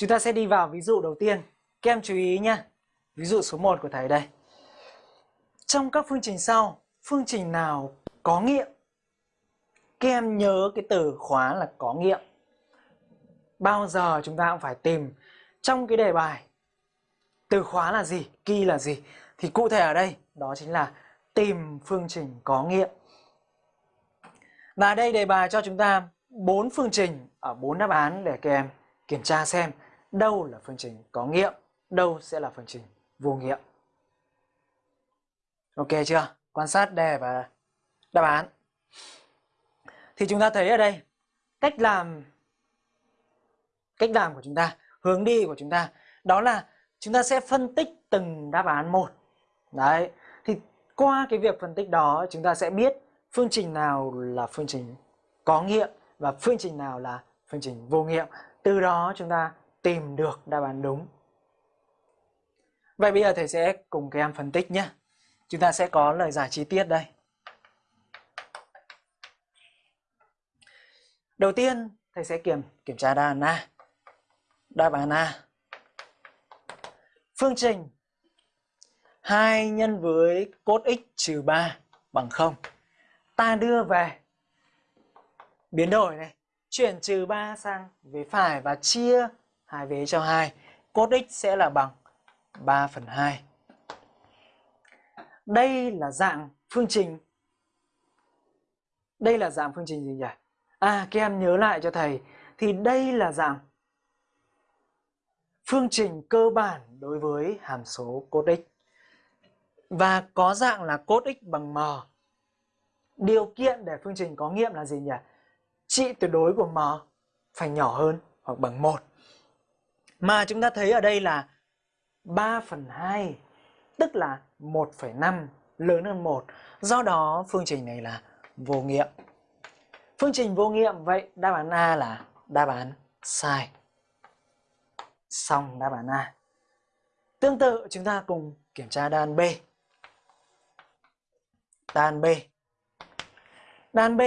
Chúng ta sẽ đi vào ví dụ đầu tiên. Các em chú ý nhé. Ví dụ số 1 của thầy đây. Trong các phương trình sau, phương trình nào có nghiệm? Các em nhớ cái từ khóa là có nghiệm. Bao giờ chúng ta cũng phải tìm trong cái đề bài từ khóa là gì, key là gì. Thì cụ thể ở đây đó chính là tìm phương trình có nghiệm. Và đây đề bài cho chúng ta bốn phương trình ở bốn đáp án để các em kiểm tra xem đâu là phương trình có nghiệm, đâu sẽ là phương trình vô nghiệm. Ok chưa? Quan sát đề và đáp án. Thì chúng ta thấy ở đây cách làm cách làm của chúng ta, hướng đi của chúng ta đó là chúng ta sẽ phân tích từng đáp án một. Đấy, thì qua cái việc phân tích đó chúng ta sẽ biết phương trình nào là phương trình có nghiệm và phương trình nào là phương trình vô nghiệm. Từ đó chúng ta tìm được đáp án đúng. Vậy bây giờ thầy sẽ cùng các em phân tích nhé. Chúng ta sẽ có lời giải chi tiết đây. Đầu tiên thầy sẽ kiểm kiểm tra đáp án A. Đáp án A. Phương trình 2 nhân với cos x trừ 3 bằng 0. Ta đưa về biến đổi này, chuyển trừ 3 sang vế phải và chia hai vế cho 2. Cos x sẽ là bằng 3 phần 2. Đây là dạng phương trình. Đây là dạng phương trình gì nhỉ? À, các em nhớ lại cho thầy. Thì đây là dạng phương trình cơ bản đối với hàm số cos x. Và có dạng là cos x bằng m. Điều kiện để phương trình có nghiệm là gì nhỉ? Trị tuyệt đối của m phải nhỏ hơn hoặc bằng 1. Mà chúng ta thấy ở đây là 3 phần 2, tức là 1,5 lớn hơn 1. Do đó phương trình này là vô nghiệm. Phương trình vô nghiệm vậy đáp án A là đáp án sai. Xong đáp án A. Tương tự chúng ta cùng kiểm tra đáp án B. Đáp án B. Đáp án B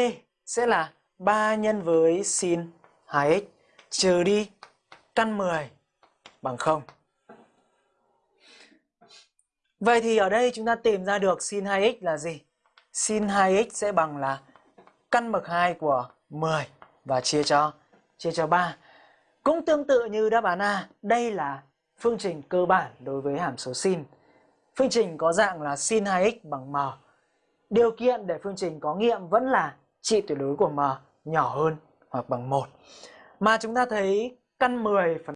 sẽ là 3 nhân với sin 2x trừ đi căn 10 bằng 0. Vậy thì ở đây chúng ta tìm ra được sin 2x là gì? Sin 2x sẽ bằng là căn bậc 2 của 10 và chia cho chia cho 3. Cũng tương tự như đáp án A, đây là phương trình cơ bản đối với hàm số sin. Phương trình có dạng là sin 2x bằng m. Điều kiện để phương trình có nghiệm vẫn là trị tuyệt đối của m nhỏ hơn hoặc bằng 1. Mà chúng ta thấy căn 10 phần